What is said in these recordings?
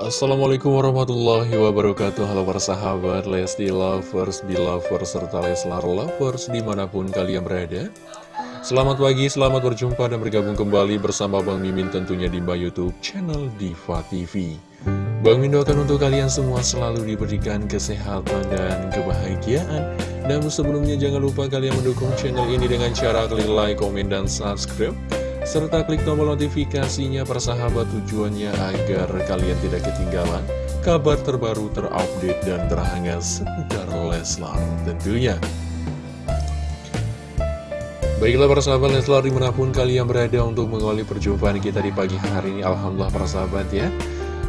Assalamualaikum warahmatullahi wabarakatuh. Halo para sahabat Lesti Lovers, Belovers, serta Leslar Lovers di mana pun kalian berada. Selamat pagi, selamat berjumpa dan bergabung kembali bersama Bang Mimin tentunya di Mbak Youtube channel Diva TV Bang Mimin doakan untuk kalian semua selalu diberikan kesehatan dan kebahagiaan. Dan sebelumnya jangan lupa kalian mendukung channel ini dengan cara klik like, komen, dan subscribe serta klik tombol notifikasinya persahabat tujuannya agar kalian tidak ketinggalan kabar terbaru terupdate dan terhangat seputar Leslar tentunya. Baiklah para sahabat Leslar di mana pun kalian berada untuk mengawali perjumpaan kita di pagi hari ini Alhamdulillah para sahabat ya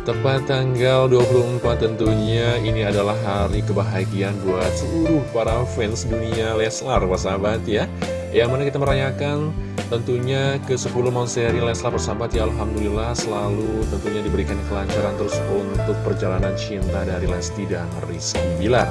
Tepat tanggal 24 tentunya ini adalah hari kebahagiaan buat seluruh para fans dunia Leslar para sahabat ya Yang mana kita merayakan Tentunya ke 10 Monseri Leslar bersahabat ya Alhamdulillah selalu tentunya diberikan kelancaran terus untuk perjalanan cinta dari Lesti dan Rizky Bilar.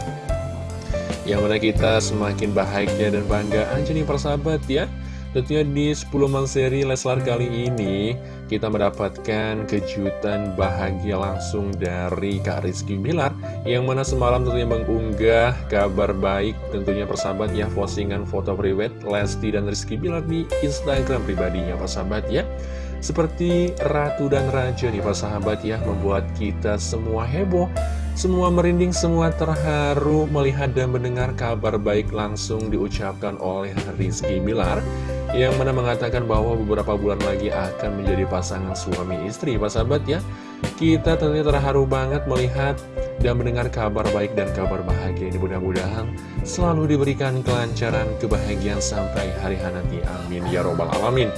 Yang mana kita semakin bahagia dan bangga aja nih persahabat ya Tentunya di 10 seri Leslar kali ini kita mendapatkan kejutan bahagia langsung dari Kak Rizky Bilar Yang mana semalam tentunya mengunggah kabar baik tentunya persahabat ya Postingan foto private Lesti dan Rizky Bilar di Instagram pribadinya persahabat ya. Seperti Ratu dan Raja nih persahabat ya Membuat kita semua heboh semua merinding, semua terharu melihat dan mendengar kabar baik langsung diucapkan oleh Rizky Bilar yang mana mengatakan bahwa beberapa bulan lagi akan menjadi pasangan suami istri. Pak sahabat ya kita tentunya terharu banget melihat dan mendengar kabar baik dan kabar bahagia ini. Mudah-mudahan selalu diberikan kelancaran kebahagiaan sampai hari nanti. Amin. Ya robbal alamin.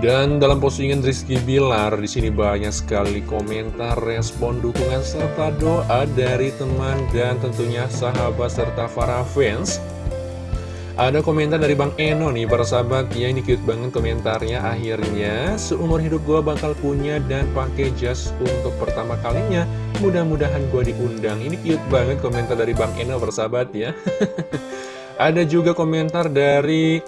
Dan dalam postingan Rizky Bilar di sini banyak sekali komentar, respon, dukungan serta doa dari teman dan tentunya sahabat serta para fans ada komentar dari Bang Eno nih, para sahabat. Ya, ini cute banget komentarnya. Akhirnya, seumur hidup gue bakal punya dan pakai jas untuk pertama kalinya. Mudah-mudahan gue diundang. Ini cute banget komentar dari Bang Eno, para sahabat ya. Ada juga komentar dari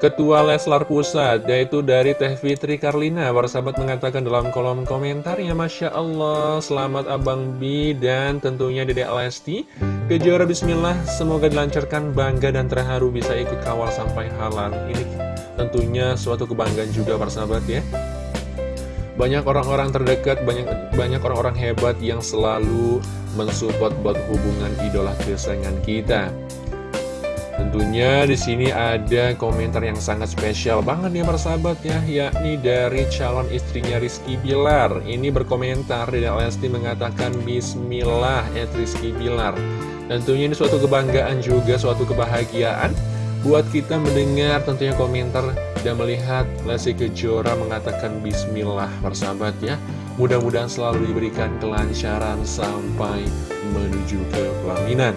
Ketua Leslar Pusat, yaitu dari Teh Fitri Karlina. Para sahabat mengatakan dalam kolom komentarnya, Masya Allah, selamat Abang Bi dan tentunya Dedek Lesti. Kejora Bismillah, semoga dilancarkan, bangga dan terharu bisa ikut kawal sampai halal. Ini tentunya suatu kebanggaan juga para sahabat ya. Banyak orang-orang terdekat, banyak banyak orang-orang hebat yang selalu mensupport buat hubungan idola kesayangan kita. Tentunya di sini ada komentar yang sangat spesial banget nih persahabat ya, yakni dari calon istrinya Rizky Bilar. Ini berkomentar dari Lesti mengatakan Bismillah ya Rizky Bilar. Tentunya ini suatu kebanggaan juga, suatu kebahagiaan buat kita mendengar tentunya komentar dan melihat Lesti Kejora mengatakan Bismillah persahabat ya. Mudah-mudahan selalu diberikan kelancaran sampai menuju ke pelaminan.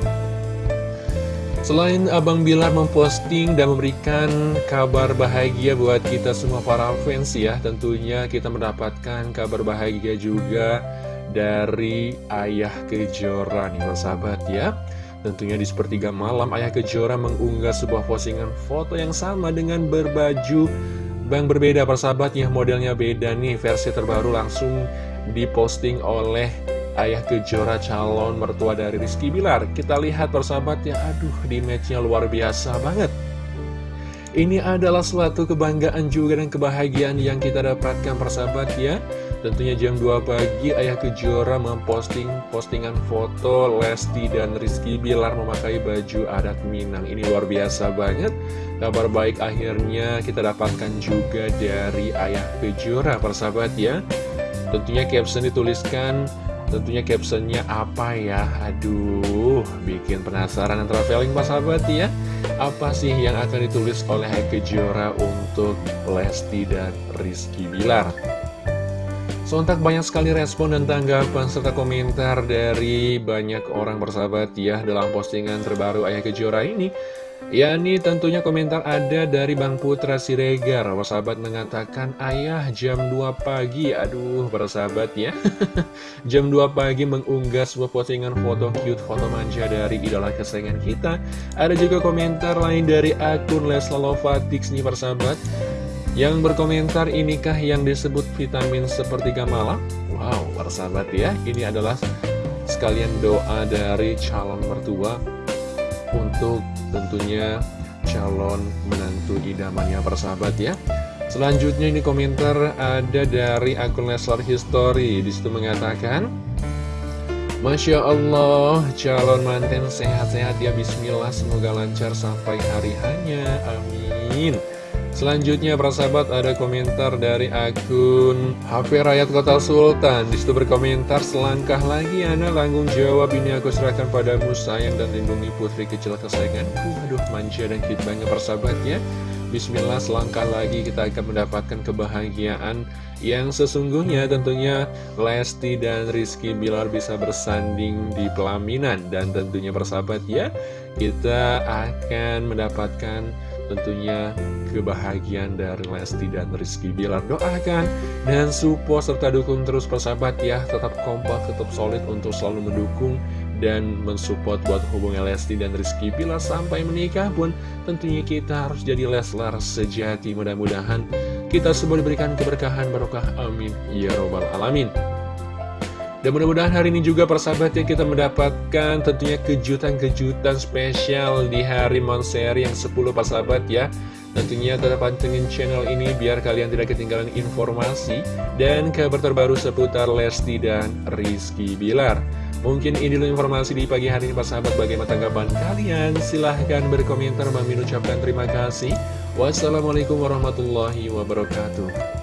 Selain Abang Bilar memposting dan memberikan kabar bahagia buat kita semua para fans ya Tentunya kita mendapatkan kabar bahagia juga dari Ayah Kejora nih sahabat ya. Tentunya di sepertiga malam Ayah Kejora mengunggah sebuah postingan foto yang sama dengan berbaju Bang berbeda. Persahabat ya modelnya beda nih versi terbaru langsung diposting oleh Ayah Kejora calon mertua dari Rizky Bilar. Kita lihat persahabat ya Aduh di matchnya luar biasa banget. Ini adalah suatu kebanggaan juga dan kebahagiaan yang kita dapatkan persahabat ya. Tentunya jam 2 pagi Ayah Kejora memposting postingan foto Lesti dan Rizky Bilar memakai baju adat Minang. Ini luar biasa banget. Kabar baik akhirnya kita dapatkan juga dari Ayah Kejora persahabat ya. Tentunya caption dituliskan Tentunya captionnya apa ya? Aduh, bikin penasaran dan traveling pas sahabat ya. Apa sih yang akan ditulis oleh Heike Jora untuk Lesti dan Rizky Bilar? Sontak banyak sekali respon dan tanggapan serta komentar dari banyak orang bersahabat ya dalam postingan terbaru Ayah Kejora ini Ya ini tentunya komentar ada dari Bang Putra Siregar. Sahabat mengatakan Ayah jam 2 pagi. Aduh bersahabat ya. Jam 2 pagi mengunggah sebuah postingan foto cute Foto manja dari idola kesayangan kita. Ada juga komentar lain dari akun Lesla Lovatix nih persahabat Yang berkomentar inikah yang disebut vitamin seperti malam? Wow, para sahabat ya, ini adalah sekalian doa dari calon mertua untuk tentunya calon menantu idamannya persahabat ya. Selanjutnya ini komentar ada dari akun Leslar History. Di situ mengatakan, Masya Allah, calon manten sehat-sehat ya Bismillah, semoga lancar sampai hari hanya, amin. Selanjutnya para sahabat ada komentar dari akun HP Rakyat Kota Sultan. Di situ berkomentar selangkah lagi Ana tanggung jawab? Ini aku serahkan padamu sayang dan lindungi putri kecil kesayanganku. Aduh manja dan cute banget para sahabat ya. Bismillah selangkah lagi kita akan mendapatkan kebahagiaan yang sesungguhnya. Tentunya Lesti dan Rizky Bilar bisa bersanding di pelaminan. Dan tentunya persahabat ya kita akan mendapatkan tentunya kebahagiaan dari Lesti dan Rizky Bilar. Doakan dan support serta dukung terus persahabat ya. Tetap kompak tetap solid untuk selalu mendukung dan mensupport buat hubungan Lesti dan Rizky Bilar sampai menikah pun tentunya kita harus jadi Leslar sejati. Mudah-mudahan kita semua diberikan keberkahan barokah. Amin. Ya robbal alamin dan mudah-mudahan hari ini juga persahabat yang kita mendapatkan tentunya kejutan-kejutan spesial di hari Monseri yang 10 persahabat ya. Tentunya tetap pantengin channel ini biar kalian tidak ketinggalan informasi dan kabar terbaru seputar Lesti dan Rizky Bilar. Mungkin ini dulu informasi di pagi hari ini persahabat bagaimana tanggapan kalian. Silahkan berkomentar, Mamin ucapkan terima kasih. Wassalamualaikum warahmatullahi wabarakatuh.